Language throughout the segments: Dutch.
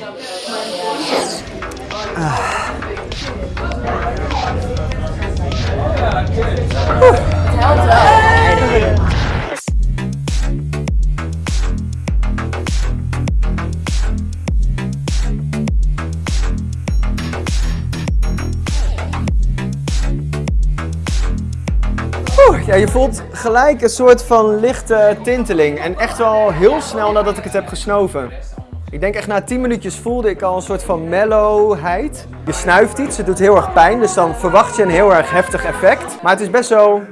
Oeh, ja, je voelt gelijk een soort van lichte tinteling. En echt wel heel snel nadat ik het heb gesnoven. Ik denk echt na 10 minuutjes voelde ik al een soort van mellowheid. Je snuift iets, het doet heel erg pijn, dus dan verwacht je een heel erg heftig effect. Maar het is best wel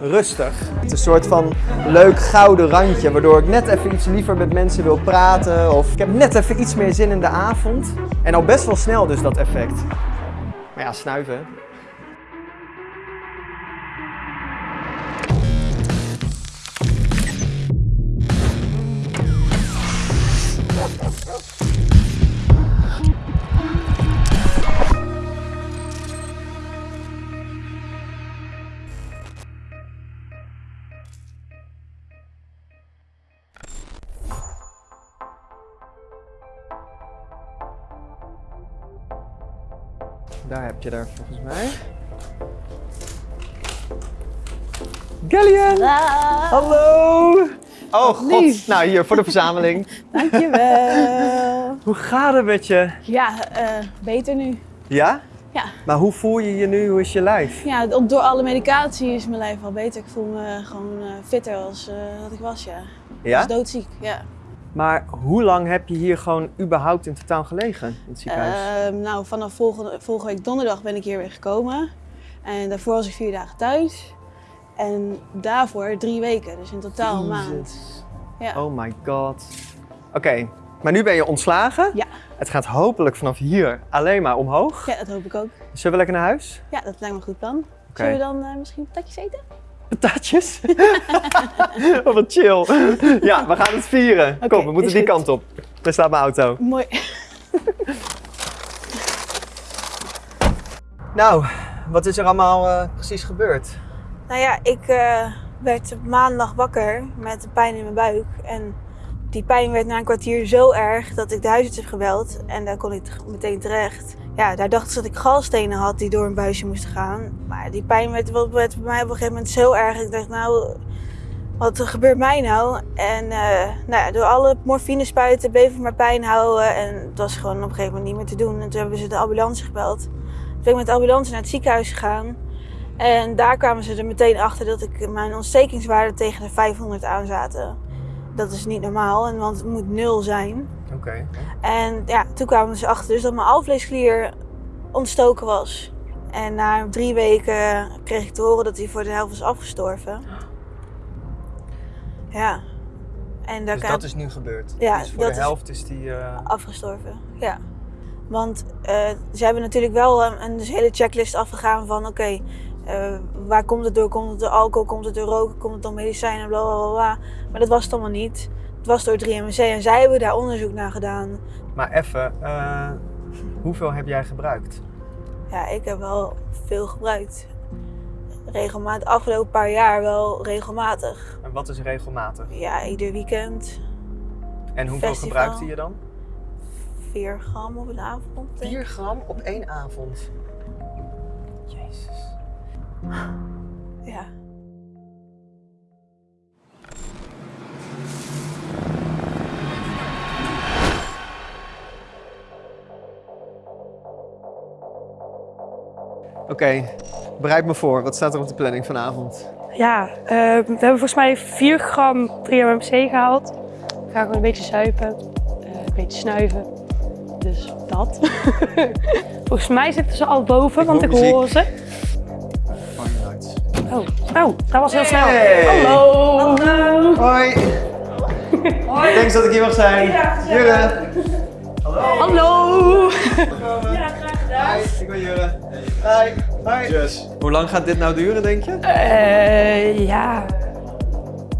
rustig. Het is een soort van leuk gouden randje, waardoor ik net even iets liever met mensen wil praten. Of ik heb net even iets meer zin in de avond. En al best wel snel dus dat effect. Maar ja, snuiven. Daar heb je daar volgens mij. Gallian! Hallo! Oh god, lief. nou hier voor de verzameling. Dankjewel. Hoe gaat het met je? ja, eh, beter nu. Ja? Ja. Maar hoe voel je je nu? Hoe is je lijf? Ja, door alle medicatie is mijn lijf al beter. Ik voel me gewoon eh, fitter als eh, dat ik was, ja. Ik Ja? was doodziek, ja. Maar hoe lang heb je hier gewoon überhaupt in totaal gelegen in het ziekenhuis? Ehm, nou, vanaf volgende, volgende week donderdag ben ik hier weer gekomen. En daarvoor was ik vier dagen thuis. En daarvoor drie weken, dus in totaal een maand. Ja. Oh my god. Oké, maar nu ben je ontslagen. Ja. Het gaat hopelijk vanaf hier alleen maar omhoog. ja, dat hoop ik ook. Zullen we lekker naar huis? Ja, dat lijkt me een goed plan. Zullen we dan eh, misschien patatjes eten? Patatjes? oh, wat chill. Ja, we gaan het vieren. Kom, we moeten die goed. kant op. Daar staat mijn auto. Mooi. Nou, wat is er allemaal eh, precies gebeurd? Nou ja, ik eh, werd maandag wakker met pijn in mijn buik. En die pijn werd na een kwartier zo erg dat ik de huisarts heb gebeld. En daar kon ik meteen terecht. Ja, daar dachten ze dat ik galstenen had die door een buisje moesten gaan. Maar die pijn werd, werd bij mij op een gegeven moment zo erg. Ik dacht, nou, wat gebeurt mij nou? En eh, nou ja, door alle morfine spuiten bleef ik maar pijn houden. En het was gewoon op een gegeven moment niet meer te doen. En toen hebben ze de ambulance gebeld. Toen ben ik met de ambulance naar het ziekenhuis gegaan. En daar kwamen ze er meteen achter dat ik mijn ontstekingswaarden tegen de 500 aan zaten. Dat is niet normaal, en want het moet nul zijn. Oké. En ja, toen kwamen ze achter dus dat mijn alvleesklier ontstoken was. En na drie weken kreeg ik te horen dat hij voor de helft was afgestorven. Ja. En daar Dus dat is nu gebeurd? Ja, dus voor dat de helft is die... eh, afgestorven. Ja. Want eh, ze hebben natuurlijk wel een, een dus hele checklist afgegaan van oké, eh, waar komt het door? Komt het door alcohol? Komt het door roken? Komt het door medicijnen? Bla bla bla. Maar dat was het allemaal niet. Het was door 3MC en zij hebben daar onderzoek naar gedaan. Maar even, eh, hoeveel heb jij gebruikt? Ja, ik heb wel veel gebruikt. Regelmatig, afgelopen paar jaar wel regelmatig. En wat is regelmatig? Ja, ieder weekend En hoeveel Festival. gebruikte je dan? 4 gram op een avond. denk ik. 4 gram op één avond. Jezus. Ja. Oké, bereid me voor. Wat staat er op de planning vanavond? Ja, eh, we hebben volgens mij 4 gram 3-MMC gehaald. We gaan gewoon een beetje zuipen, eh, een beetje snuiven. Dus dat. volgens mij zitten ze al boven, Ik want ik hoor ze. Oh, oh, dat was heel snel. Hey. Hallo. Hoi. Hoi. Thanks dat ik hier mag zijn. Jurre. Hallo. Ja, graag gedaan. Hi, ik ben Jurre. Hi. Hi. Hoe lang gaat dit nou duren, denk je? Eh, ja,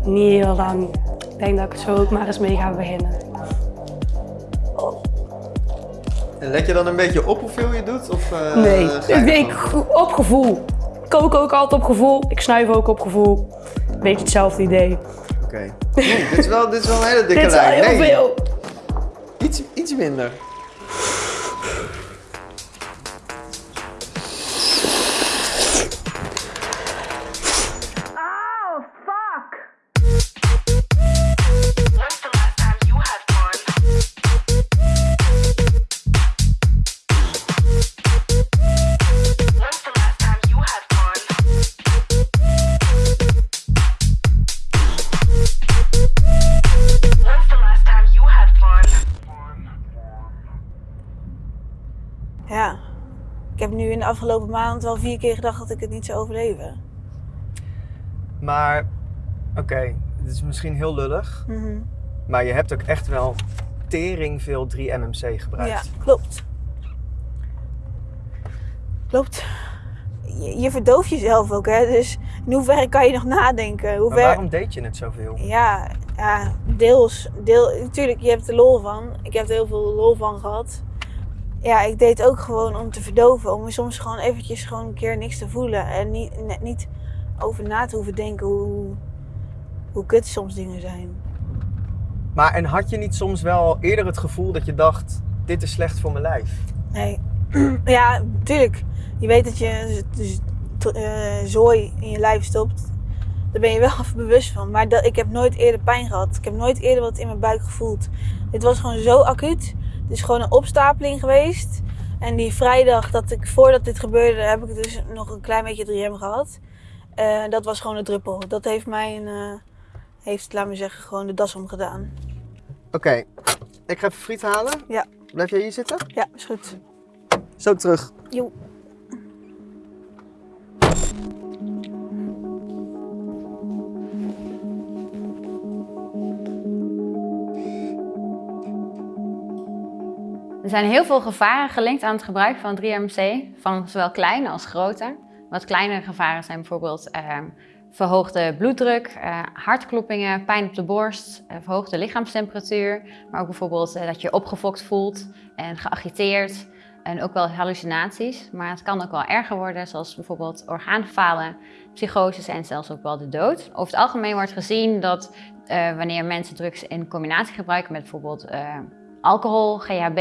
niet heel lang. Ik denk dat ik het zo ook maar eens mee ga beginnen. En let je dan een beetje op hoeveel je doet? Of, eh, Nee, ik, ik, gewoon? op gevoel. Ik kook ook altijd op gevoel. Ik snuif ook op gevoel. Beetje hetzelfde idee. Oké. Dit, is wel, dit is wel een hele dikke Dit is wel lijn. heel Nee, veel. Iets, iets minder. Ik heb nu in de afgelopen maand wel vier keer gedacht dat ik het niet zou overleven. Maar, oké, dit is misschien heel lullig. Mhm. Maar je hebt ook echt wel tering veel 3-MMC gebruikt. Ja, klopt. Klopt. Je, je verdooft jezelf ook, hè. Dus in hoeverre kan je nog nadenken? Hoe Maar waarom deed je het zoveel? Ja, ja, deels. Deel, natuurlijk, je hebt er lol van. Ik heb er heel veel lol van gehad. Ja, ik deed ook gewoon om te verdoven. Om soms gewoon eventjes gewoon een keer niks te voelen. En niet, niet over na te hoeven denken hoe, hoe kut soms dingen zijn. Maar en had je niet soms wel eerder het gevoel dat je dacht, dit is slecht voor mijn lijf? Nee. ja, natuurlijk. Je weet dat je eh, zooi in je lijf stopt. Daar ben je wel even bewust van. Maar dat, ik heb nooit eerder pijn gehad. Ik heb nooit eerder wat in mijn buik gevoeld. Dit was gewoon zo acuut. Het is gewoon een opstapeling geweest. En die vrijdag dat ik, voordat dit gebeurde, heb ik dus nog een klein beetje 3M gehad. Eh, dat was gewoon een druppel. Dat heeft mij, een, eh, heeft, laat me zeggen, gewoon de das omgedaan. Oké, ik ga even friet halen. Ja. Blijf jij hier zitten? Ja, is goed. Zo terug. Jo. Zijn heel veel gevaren gelinkt aan het gebruik van 3-MC, van zowel kleine als grote. Wat kleinere gevaren zijn bijvoorbeeld eh, verhoogde bloeddruk, eh, hartkloppingen, pijn op de borst, eh, verhoogde lichaamstemperatuur, maar ook bijvoorbeeld eh, dat je opgefokt voelt en geagiteerd en ook wel hallucinaties. Maar het kan ook wel erger worden, zoals bijvoorbeeld orgaanfalen, psychoses en zelfs ook wel de dood. Over het algemeen wordt gezien dat eh, wanneer mensen drugs in combinatie gebruiken met bijvoorbeeld eh, alcohol, GHB,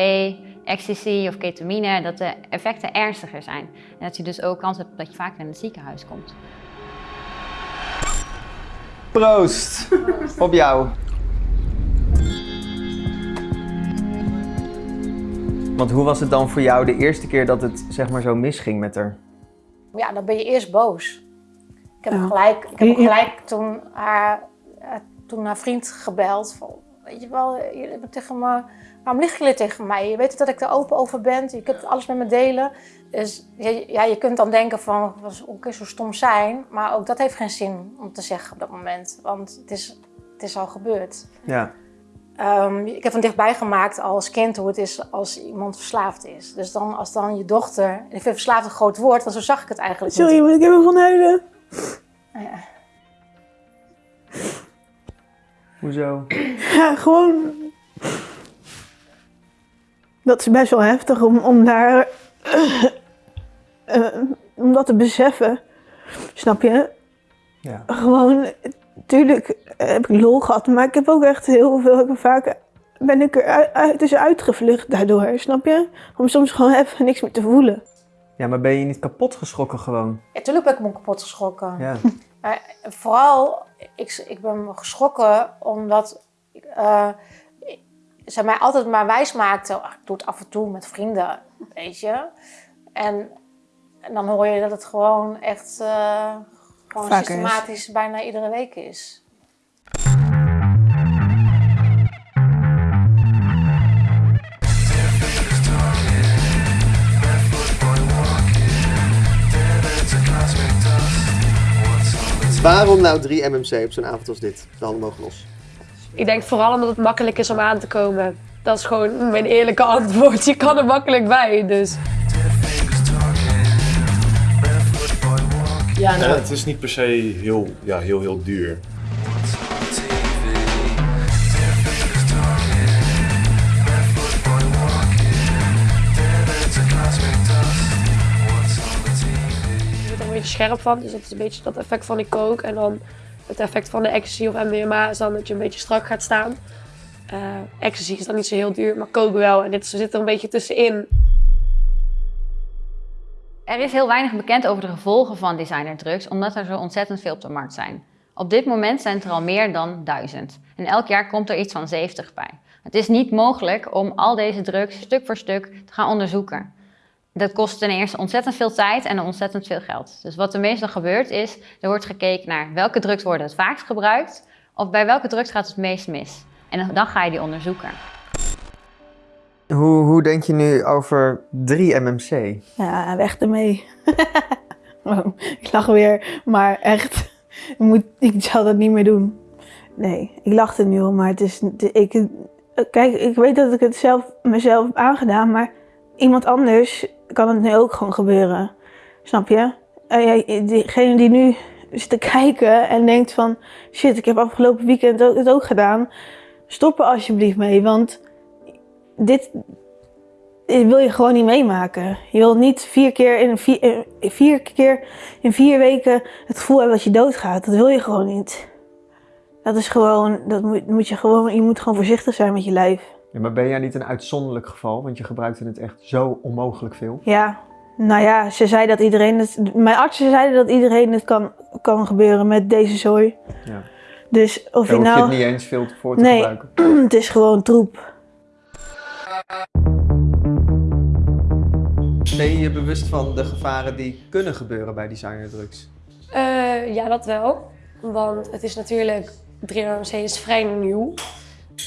ecstasy of ketamine, dat de effecten ernstiger zijn. En dat je dus ook kans hebt dat je vaker in het ziekenhuis komt. Proost. Op jou. Want hoe was het dan voor jou de eerste keer dat het zeg maar zo misging met haar? Ja, dan ben je eerst boos. Ik heb Ja. gelijk, ik heb gelijk toen, haar, eh, toen haar vriend gebeld. Van, weet je wel, je hebt tegen me, waarom liggen jullie tegen mij? Je weet dat ik er open over ben. Je kunt alles met me delen. Dus je- ja, je kunt dan denken van, was ook zo stom zijn. Maar ook dat heeft geen zin om te zeggen op dat moment. Want het is, het is al gebeurd. Ja. Ehm, ik heb van dichtbij gemaakt als kind hoe het is als iemand verslaafd is. Dus dan als dan je dochter, ik vind verslaafd een groot woord, want zo zag ik het eigenlijk niet. Sorry, maar ik heb van huilen. Ja. Hoezo? Ja, gewoon. Dat is best wel heftig om, om daar. eh, om dat te beseffen. Snap je? Ja. Gewoon. Tuurlijk heb ik lol gehad, maar ik heb ook echt heel veel. Ik vaak ben ik er uit, dus uitgevlucht daardoor, snap je? Om soms gewoon even niks meer te voelen. Ja, maar ben je niet kapot geschrokken gewoon? Ja, tuurlijk ben ik me kapot geschrokken. Ja. Maar vooral, ik, ik ben geschrokken omdat eh, zij mij altijd maar wijs maakte. "Ach, Ik doe het af en toe met vrienden, weet je. En, en dan hoor je dat het gewoon echt eh, gewoon is. systematisch bijna iedere week is. Waarom nou 3 MMC op zo'n avond als dit? De handen mogen los. Ik denk vooral omdat het makkelijk is om aan te komen. Dat is gewoon mijn eerlijke antwoord. Je kan er makkelijk bij, dus... Ja, nou, het is niet per se heel, ja, heel, heel duur. Scherp van. Dus dat is een beetje dat effect van die coke. En dan het effect van de ecstasy of MDMA is dan dat je een beetje strak gaat staan. Eh ecstasy is dan niet zo heel duur, maar coke wel. En dit zit er een beetje tussenin. Er is heel weinig bekend over de gevolgen van designerdrugs, omdat er zo ontzettend veel op de markt zijn. Op dit moment zijn er al meer dan duizend. En elk jaar komt er iets van 70 bij. Het is niet mogelijk om al deze drugs stuk voor stuk te gaan onderzoeken. Dat kost ten eerste ontzettend veel tijd en ontzettend veel geld. Dus wat er meestal gebeurt is, er wordt gekeken naar welke drugs worden het vaakst gebruikt, of bij welke drugs gaat het meest mis. En dan ga je die onderzoeken. Hoe, hoe denk je nu over 3-MMC? Ja, weg ermee. Oh, ik lach weer, maar echt, ik, moet, ik zal dat niet meer doen. Nee, ik lach er nu om, maar het is, ik, kijk, ik weet dat ik het zelf mezelf heb aangedaan, maar iemand anders kan het nu ook gewoon gebeuren. Snap je? En jij- Diegene die nu zit te kijken en denkt van, shit, ik heb afgelopen weekend het ook gedaan. Stop er alsjeblieft mee, want dit, wil je gewoon niet meemaken. Je wilt niet vier keer in vier, eh, vier keer in vier weken het gevoel hebben dat je doodgaat. Dat wil je gewoon niet. Dat is gewoon, dat moet je gewoon, je moet gewoon voorzichtig zijn met je lijf. Ja, maar ben jij niet een uitzonderlijk geval? Want je gebruikte het echt zo onmogelijk veel. Ja, nou ja, ze zei dat iedereen het, mijn artsen zeiden dat iedereen het kan, kan gebeuren met deze zooi. Ja. Dus of Daar je hoef je nou, het niet eens veel voor te Nee. gebruiken. het is gewoon troep. Ben je je bewust van de gevaren die kunnen gebeuren bij designerdrugs? Eh, ja, dat wel. Want het is natuurlijk, 3MC is vrij nieuw.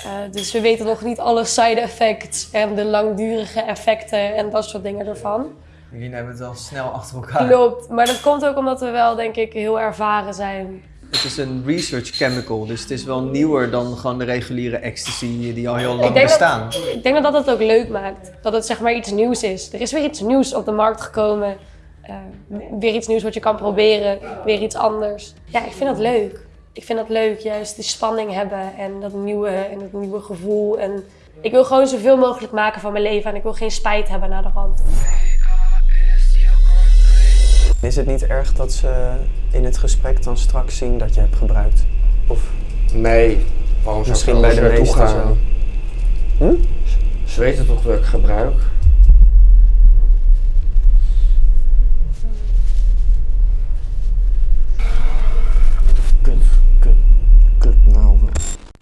Eh, dus we weten nog niet alle side effects en de langdurige effecten en dat soort dingen ervan. Jullie nemen het wel snel achter elkaar. Klopt, maar dat komt ook omdat we wel, denk ik, heel ervaren zijn. Het is een research chemical, dus het is wel nieuwer dan gewoon de reguliere ecstasy die al heel lang dat- bestaan. Ik denk dat dat het ook leuk maakt. Dat het zeg maar iets nieuws is. Er is weer iets nieuws op de markt gekomen. Eh, weer iets nieuws wat je kan proberen. Weer iets anders. Ja, ik vind dat leuk. Ik vind dat leuk, juist die spanning hebben en dat nieuwe, en dat nieuwe gevoel. En ik wil gewoon zoveel mogelijk maken van mijn leven en ik wil geen spijt hebben na de rand. Is het niet erg dat ze in het gesprek dan straks zien dat je hebt gebruikt? Of Nee, waarom zou Misschien ik bij de naartoe meesten gaan? zo. Hm? Ze weten toch dat ik gebruik?